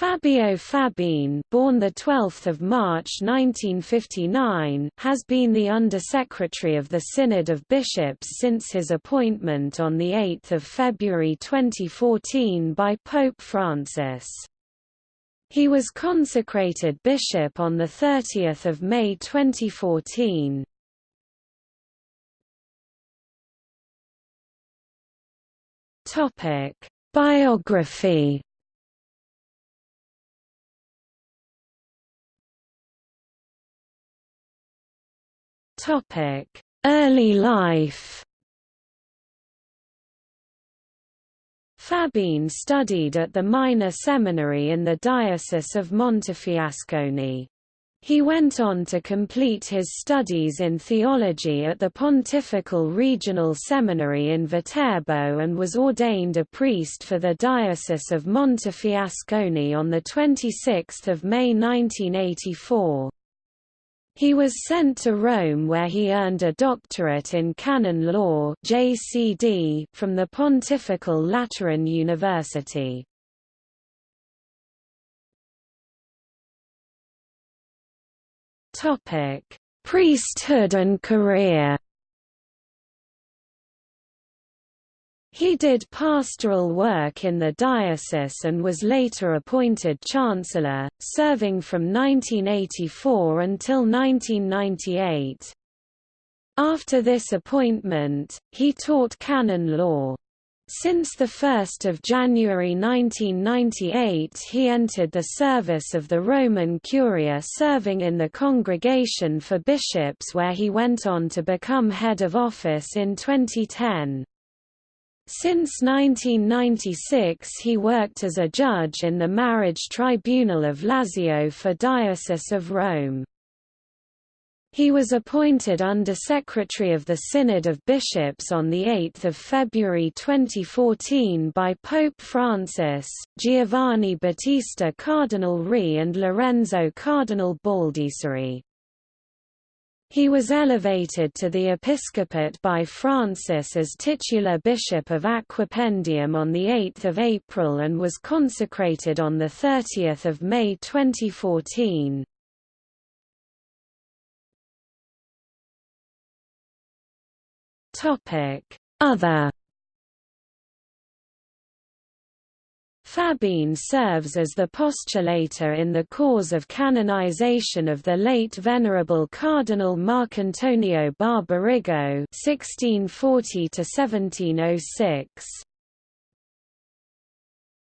Fabio Fabene, born the 12th of March 1959, has been the Undersecretary of the Synod of Bishops since his appointment on the 8th of February 2014 by Pope Francis. He was consecrated bishop on the 30th of May 2014. Topic: Biography Topic: Early life. Fabene studied at the minor seminary in the Diocese of Montefiascone. He went on to complete his studies in theology at the Pontifical Regional Seminary in Viterbo and was ordained a priest for the Diocese of Montefiascone on 26 May 1984. He was sent to Rome where he earned a doctorate in canon law JCD from the Pontifical Lateran University. Priesthood and career He did pastoral work in the diocese and was later appointed chancellor, serving from 1984 until 1998. After this appointment, he taught canon law. Since 1 January 1998 he entered the service of the Roman Curia serving in the Congregation for Bishops where he went on to become head of office in 2010. Since 1996 he worked as a judge in the Marriage Tribunal of Lazio for Diocese of Rome. He was appointed Under-Secretary of the Synod of Bishops on 8 February 2014 by Pope Francis, Giovanni Battista Cardinal Re and Lorenzo Cardinal Baldisseri. He was elevated to the episcopate by Francis as titular bishop of Aquapendente on 8 April and was consecrated on 30 May 2014. Other Fabene serves as the postulator in the cause of canonization of the late Venerable Cardinal Marcantonio Barbarigo (1640–1706).